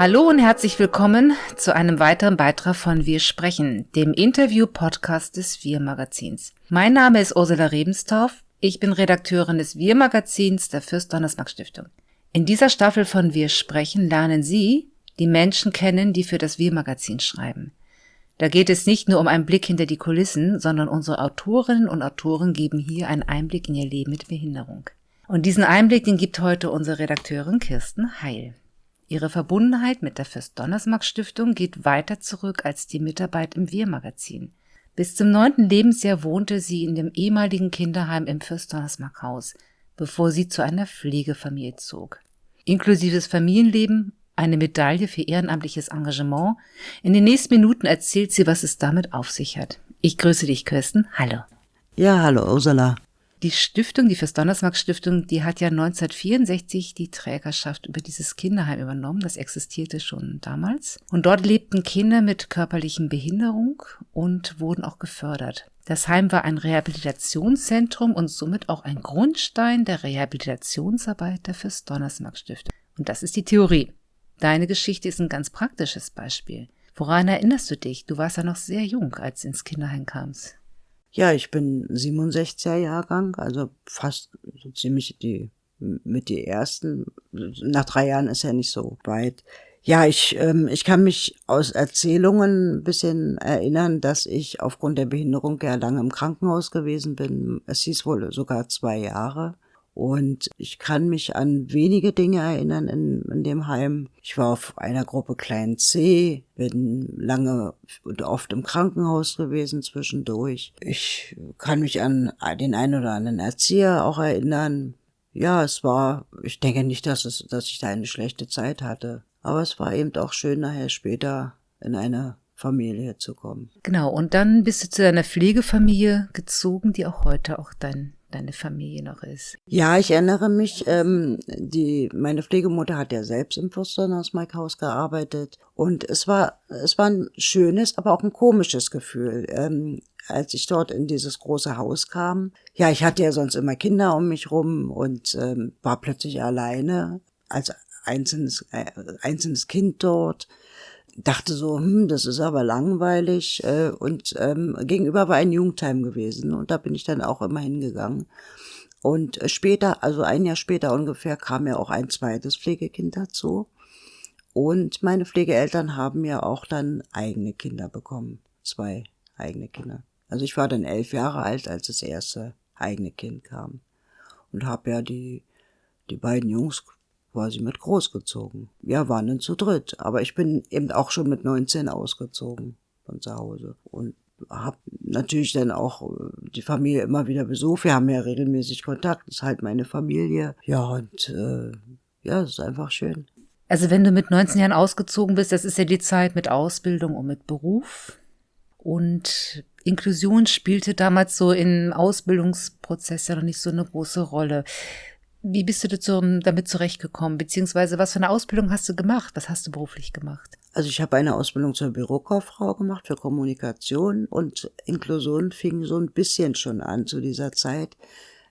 Hallo und herzlich willkommen zu einem weiteren Beitrag von Wir sprechen, dem Interview-Podcast des Wir-Magazins. Mein Name ist Ursula Rebenstorff. Ich bin Redakteurin des Wir-Magazins der Fürst-Donnersmarck-Stiftung. In dieser Staffel von Wir sprechen lernen Sie die Menschen kennen, die für das Wir-Magazin schreiben. Da geht es nicht nur um einen Blick hinter die Kulissen, sondern unsere Autorinnen und Autoren geben hier einen Einblick in ihr Leben mit Behinderung. Und diesen Einblick, den gibt heute unsere Redakteurin Kirsten Heil. Ihre Verbundenheit mit der Fürst-Donnersmarck-Stiftung geht weiter zurück als die Mitarbeit im Wir-Magazin. Bis zum neunten Lebensjahr wohnte sie in dem ehemaligen Kinderheim im Fürst-Donnersmarck-Haus, bevor sie zu einer Pflegefamilie zog. Inklusives Familienleben, eine Medaille für ehrenamtliches Engagement. In den nächsten Minuten erzählt sie, was es damit auf sich hat. Ich grüße dich, Kirsten. Hallo. Ja, hallo, Ursula. Die Stiftung, die Fürs Donnersmark Stiftung, die hat ja 1964 die Trägerschaft über dieses Kinderheim übernommen. Das existierte schon damals. Und dort lebten Kinder mit körperlichen Behinderung und wurden auch gefördert. Das Heim war ein Rehabilitationszentrum und somit auch ein Grundstein der Rehabilitationsarbeit der Fürs Donnersmark Stiftung. Und das ist die Theorie. Deine Geschichte ist ein ganz praktisches Beispiel. Woran erinnerst du dich? Du warst ja noch sehr jung, als du ins Kinderheim kamst. Ja, ich bin 67er Jahrgang, also fast so ziemlich die mit die ersten. Nach drei Jahren ist ja nicht so weit. Ja, ich, ähm, ich kann mich aus Erzählungen ein bisschen erinnern, dass ich aufgrund der Behinderung ja lange im Krankenhaus gewesen bin. Es hieß wohl sogar zwei Jahre. Und ich kann mich an wenige Dinge erinnern in, in dem Heim. Ich war auf einer Gruppe Klein C, bin lange und oft im Krankenhaus gewesen zwischendurch. Ich kann mich an den einen oder anderen Erzieher auch erinnern. Ja, es war, ich denke nicht, dass es, dass ich da eine schlechte Zeit hatte. Aber es war eben auch schön, nachher später in eine Familie zu kommen. Genau, und dann bist du zu deiner Pflegefamilie gezogen, die auch heute auch dein deine Familie noch ist. Ja, ich erinnere mich, ähm, die, meine Pflegemutter hat ja selbst im Haus gearbeitet und es war, es war ein schönes, aber auch ein komisches Gefühl. Ähm, als ich dort in dieses große Haus kam. Ja, ich hatte ja sonst immer Kinder um mich rum und ähm, war plötzlich alleine als einzelnes, äh, einzelnes Kind dort dachte so, hm, das ist aber langweilig. Äh, und ähm, gegenüber war ein Jugendheim gewesen und da bin ich dann auch immer hingegangen. Und äh, später, also ein Jahr später ungefähr, kam ja auch ein zweites Pflegekind dazu. Und meine Pflegeeltern haben ja auch dann eigene Kinder bekommen. Zwei eigene Kinder. Also ich war dann elf Jahre alt, als das erste eigene Kind kam. Und habe ja die, die beiden Jungs quasi mit großgezogen. Wir waren dann zu dritt, aber ich bin eben auch schon mit 19 ausgezogen von zu Hause und habe natürlich dann auch äh, die Familie immer wieder besucht. Wir haben ja regelmäßig Kontakt, das ist halt meine Familie. Ja, und äh, ja, es ist einfach schön. Also wenn du mit 19 Jahren ausgezogen bist, das ist ja die Zeit mit Ausbildung und mit Beruf. Und Inklusion spielte damals so im Ausbildungsprozess ja noch nicht so eine große Rolle. Wie bist du dazu, damit zurechtgekommen? Beziehungsweise was für eine Ausbildung hast du gemacht? Was hast du beruflich gemacht? Also ich habe eine Ausbildung zur Bürokauffrau gemacht für Kommunikation und Inklusion fing so ein bisschen schon an zu dieser Zeit.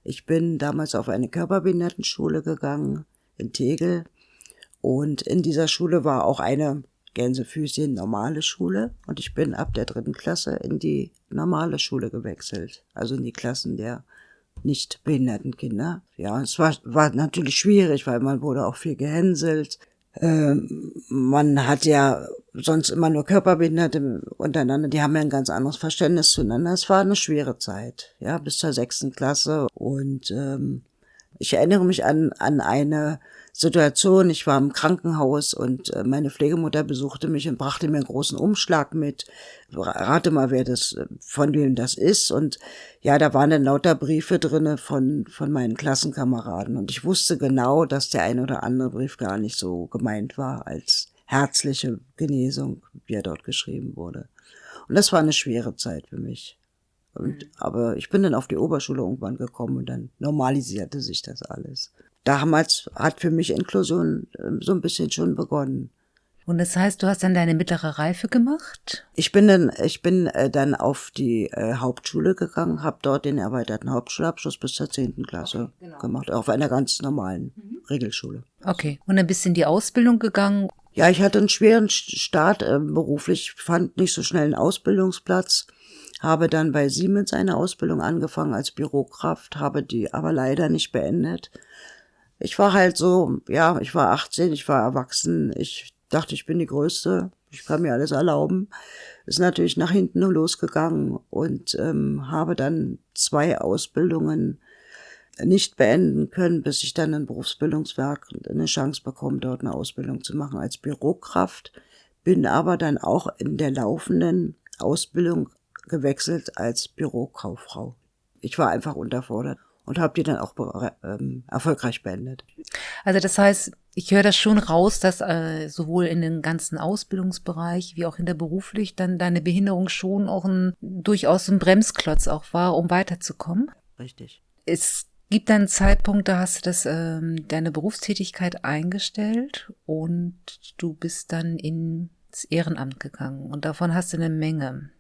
Ich bin damals auf eine Körperbehindertenschule gegangen in Tegel und in dieser Schule war auch eine Gänsefüßchen normale Schule und ich bin ab der dritten Klasse in die normale Schule gewechselt, also in die Klassen der nicht behinderten Kinder. Ja, es war, war natürlich schwierig, weil man wurde auch viel gehänselt. Ähm, man hat ja sonst immer nur Körperbehinderte untereinander, die haben ja ein ganz anderes Verständnis zueinander. Es war eine schwere Zeit, ja, bis zur sechsten Klasse. Und ähm, ich erinnere mich an, an eine Situation. Ich war im Krankenhaus und äh, meine Pflegemutter besuchte mich und brachte mir einen großen Umschlag mit. Rate mal, wer das, äh, von wem das ist. Und ja, da waren dann lauter Briefe drinne von, von meinen Klassenkameraden. Und ich wusste genau, dass der ein oder andere Brief gar nicht so gemeint war als herzliche Genesung, wie er dort geschrieben wurde. Und das war eine schwere Zeit für mich. Und, mhm. aber ich bin dann auf die Oberschule irgendwann gekommen und dann normalisierte sich das alles damals hat für mich Inklusion ähm, so ein bisschen schon begonnen. Und das heißt, du hast dann deine mittlere Reife gemacht? Ich bin dann, ich bin äh, dann auf die äh, Hauptschule gegangen, habe dort den erweiterten Hauptschulabschluss bis zur zehnten Klasse okay, genau. gemacht, auf einer ganz normalen mhm. Regelschule. Okay. Und dann bist du in die Ausbildung gegangen. Ja, ich hatte einen schweren Start äh, beruflich, fand nicht so schnell einen Ausbildungsplatz, habe dann bei Siemens eine Ausbildung angefangen als Bürokraft, habe die aber leider nicht beendet. Ich war halt so, ja, ich war 18, ich war erwachsen, ich dachte, ich bin die Größte, ich kann mir alles erlauben. Ist natürlich nach hinten losgegangen und ähm, habe dann zwei Ausbildungen nicht beenden können, bis ich dann ein Berufsbildungswerk eine Chance bekomme, dort eine Ausbildung zu machen als Bürokraft. Bin aber dann auch in der laufenden Ausbildung gewechselt als Bürokauffrau. Ich war einfach unterfordert und habe die dann auch ähm, erfolgreich beendet. Also das heißt, ich höre das schon raus, dass äh, sowohl in den ganzen Ausbildungsbereich wie auch in der beruflich dann deine Behinderung schon auch ein durchaus ein Bremsklotz auch war, um weiterzukommen. Richtig. Es gibt einen Zeitpunkt, da hast du das, ähm, deine Berufstätigkeit eingestellt und du bist dann ins Ehrenamt gegangen und davon hast du eine Menge.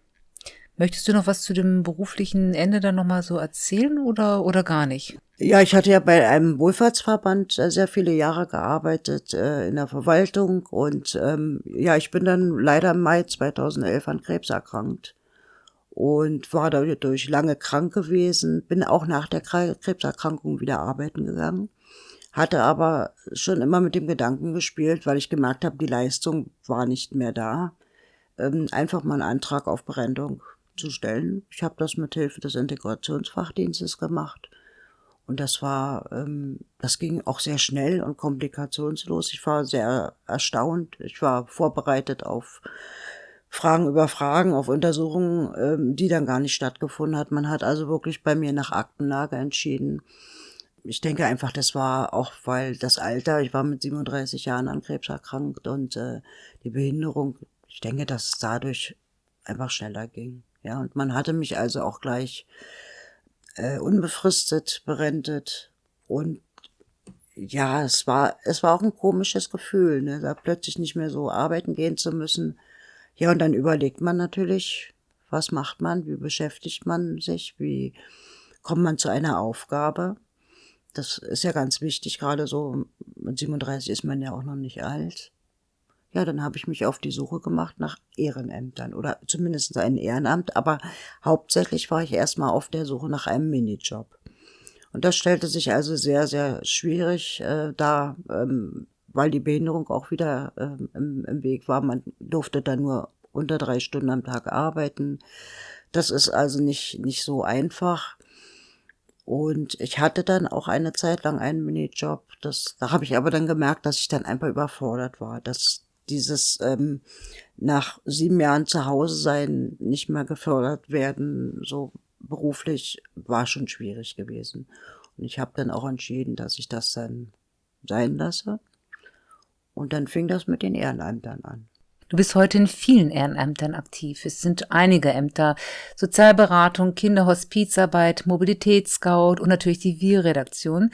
Möchtest du noch was zu dem beruflichen Ende dann nochmal so erzählen oder, oder gar nicht? Ja, ich hatte ja bei einem Wohlfahrtsverband äh, sehr viele Jahre gearbeitet äh, in der Verwaltung und ähm, ja, ich bin dann leider im Mai 2011 an Krebs erkrankt und war dadurch lange krank gewesen, bin auch nach der Krebserkrankung wieder arbeiten gegangen, hatte aber schon immer mit dem Gedanken gespielt, weil ich gemerkt habe, die Leistung war nicht mehr da, ähm, einfach mal einen Antrag auf Berentung zu stellen. Ich habe das mit Hilfe des Integrationsfachdienstes gemacht. Und das war, ähm, das ging auch sehr schnell und komplikationslos. Ich war sehr erstaunt. Ich war vorbereitet auf Fragen über Fragen, auf Untersuchungen, ähm, die dann gar nicht stattgefunden hat. Man hat also wirklich bei mir nach Aktenlage entschieden. Ich denke einfach, das war auch, weil das Alter, ich war mit 37 Jahren an Krebs erkrankt und äh, die Behinderung, ich denke, dass es dadurch einfach schneller ging. Ja, und man hatte mich also auch gleich äh, unbefristet berentet und ja, es war, es war auch ein komisches Gefühl, ne, da plötzlich nicht mehr so arbeiten gehen zu müssen. Ja, und dann überlegt man natürlich, was macht man, wie beschäftigt man sich, wie kommt man zu einer Aufgabe. Das ist ja ganz wichtig, gerade so mit 37 ist man ja auch noch nicht alt. Ja, dann habe ich mich auf die Suche gemacht nach Ehrenämtern oder zumindest ein Ehrenamt, aber hauptsächlich war ich erstmal auf der Suche nach einem Minijob. Und das stellte sich also sehr, sehr schwierig äh, dar, ähm, weil die Behinderung auch wieder ähm, im, im Weg war. Man durfte da nur unter drei Stunden am Tag arbeiten. Das ist also nicht, nicht so einfach. Und ich hatte dann auch eine Zeit lang einen Minijob. Das, da habe ich aber dann gemerkt, dass ich dann einfach überfordert war, dass dieses ähm, nach sieben Jahren zu Hause sein nicht mehr gefördert werden, so beruflich, war schon schwierig gewesen. Und ich habe dann auch entschieden, dass ich das dann sein lasse. Und dann fing das mit den Ehrenämtern an. Du bist heute in vielen Ehrenämtern aktiv. Es sind einige Ämter. Sozialberatung, Kinderhospizarbeit, Mobilitätsscout und natürlich die Wir-Redaktion.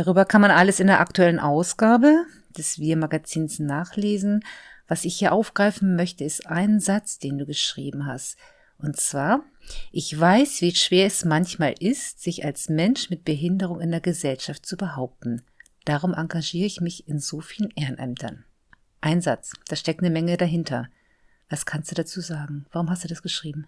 Darüber kann man alles in der aktuellen Ausgabe des Wir-Magazins nachlesen. Was ich hier aufgreifen möchte, ist ein Satz, den du geschrieben hast. Und zwar, ich weiß, wie schwer es manchmal ist, sich als Mensch mit Behinderung in der Gesellschaft zu behaupten. Darum engagiere ich mich in so vielen Ehrenämtern. Ein Satz, da steckt eine Menge dahinter. Was kannst du dazu sagen? Warum hast du das geschrieben?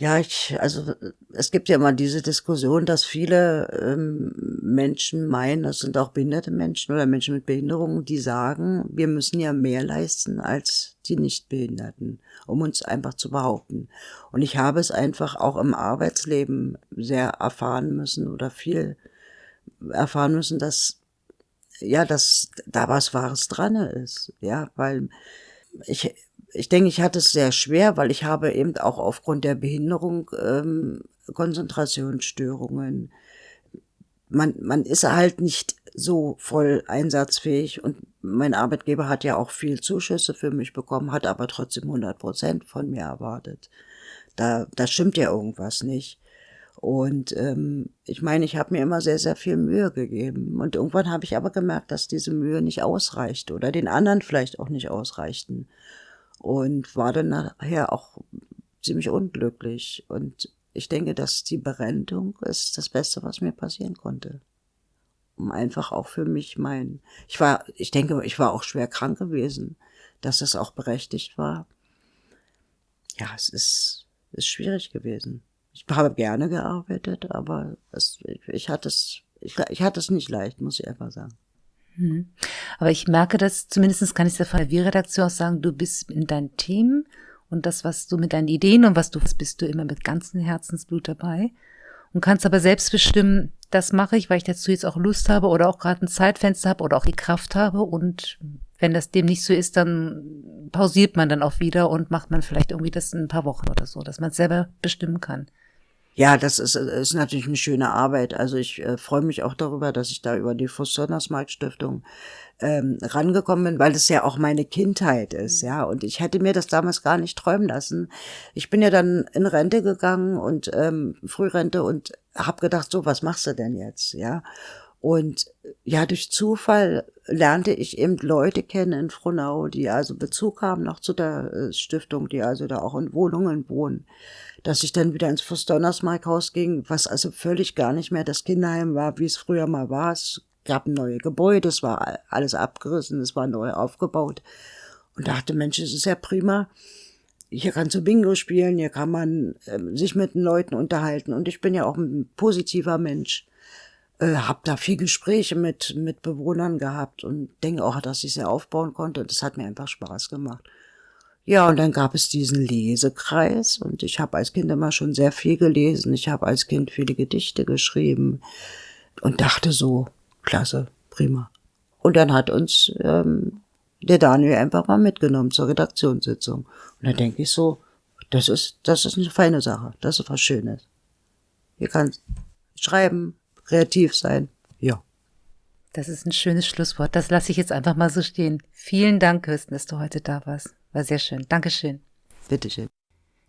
Ja, ich, also es gibt ja immer diese Diskussion, dass viele ähm, Menschen meinen, das sind auch behinderte Menschen oder Menschen mit Behinderungen, die sagen, wir müssen ja mehr leisten als die Nichtbehinderten, um uns einfach zu behaupten. Und ich habe es einfach auch im Arbeitsleben sehr erfahren müssen oder viel erfahren müssen, dass ja, dass da was Wahres dran ist. Ja, weil ich ich denke, ich hatte es sehr schwer, weil ich habe eben auch aufgrund der Behinderung ähm, Konzentrationsstörungen. Man, man ist halt nicht so voll einsatzfähig und mein Arbeitgeber hat ja auch viel Zuschüsse für mich bekommen, hat aber trotzdem 100 Prozent von mir erwartet. Da, da stimmt ja irgendwas nicht. Und ähm, ich meine, ich habe mir immer sehr, sehr viel Mühe gegeben. Und irgendwann habe ich aber gemerkt, dass diese Mühe nicht ausreicht oder den anderen vielleicht auch nicht ausreichten und war dann nachher auch ziemlich unglücklich. Und ich denke, dass die Berentung ist das Beste, was mir passieren konnte. Um einfach auch für mich mein, ich war, ich denke, ich war auch schwer krank gewesen. dass es auch berechtigt war. Ja, es ist, ist schwierig gewesen. Ich habe gerne gearbeitet, aber es, ich, ich hatte es, ich, ich hatte es nicht leicht, muss ich einfach sagen. Hm. Aber ich merke das, zumindest kann ich es der Wir-Redaktion auch sagen, du bist in deinem Team und das, was du mit deinen Ideen und was du bist du immer mit ganzem Herzensblut dabei und kannst aber selbst bestimmen, das mache ich, weil ich dazu jetzt auch Lust habe oder auch gerade ein Zeitfenster habe oder auch die Kraft habe und wenn das dem nicht so ist, dann pausiert man dann auch wieder und macht man vielleicht irgendwie das in ein paar Wochen oder so, dass man es selber bestimmen kann. Ja, das ist, ist natürlich eine schöne Arbeit. Also ich äh, freue mich auch darüber, dass ich da über die Fuß-Sonnersmarkt Stiftung ähm, rangekommen bin, weil es ja auch meine Kindheit ist, ja. Und ich hätte mir das damals gar nicht träumen lassen. Ich bin ja dann in Rente gegangen und ähm, Frührente und habe gedacht, so, was machst du denn jetzt, ja? Und ja, durch Zufall lernte ich eben Leute kennen in Frohnau, die also Bezug haben noch zu der äh, Stiftung, die also da auch in Wohnungen wohnen dass ich dann wieder ins Fuß-Donnersmark-Haus ging, was also völlig gar nicht mehr das Kinderheim war, wie es früher mal war. Es gab neue Gebäude, es war alles abgerissen, es war neu aufgebaut. Und dachte, Mensch, es ist ja prima. Hier kannst du Bingo spielen, hier kann man äh, sich mit den Leuten unterhalten. Und ich bin ja auch ein positiver Mensch. Äh, hab da viel Gespräche mit, mit Bewohnern gehabt und denke auch, dass ich sie aufbauen konnte. Das hat mir einfach Spaß gemacht. Ja, und dann gab es diesen Lesekreis und ich habe als Kind immer schon sehr viel gelesen. Ich habe als Kind viele Gedichte geschrieben und dachte so, klasse, prima. Und dann hat uns ähm, der Daniel einfach mal mitgenommen zur Redaktionssitzung. Und da denke ich so, das ist, das ist eine feine Sache, das ist was Schönes. Hier kann schreiben, kreativ sein, ja. Das ist ein schönes Schlusswort. Das lasse ich jetzt einfach mal so stehen. Vielen Dank, Kirsten, dass du heute da warst. War sehr schön. Dankeschön. Bitteschön.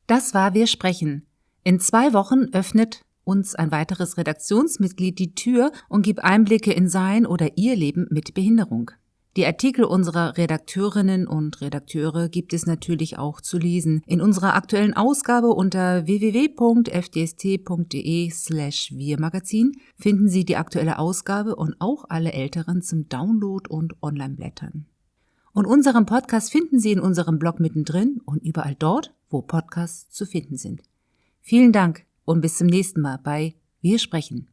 Das war Wir sprechen. In zwei Wochen öffnet uns ein weiteres Redaktionsmitglied die Tür und gibt Einblicke in sein oder ihr Leben mit Behinderung. Die Artikel unserer Redakteurinnen und Redakteure gibt es natürlich auch zu lesen. In unserer aktuellen Ausgabe unter www.fdst.de slash Wir-Magazin finden Sie die aktuelle Ausgabe und auch alle älteren zum Download und Online-Blättern. Und unseren Podcast finden Sie in unserem Blog mittendrin und überall dort, wo Podcasts zu finden sind. Vielen Dank und bis zum nächsten Mal bei Wir sprechen.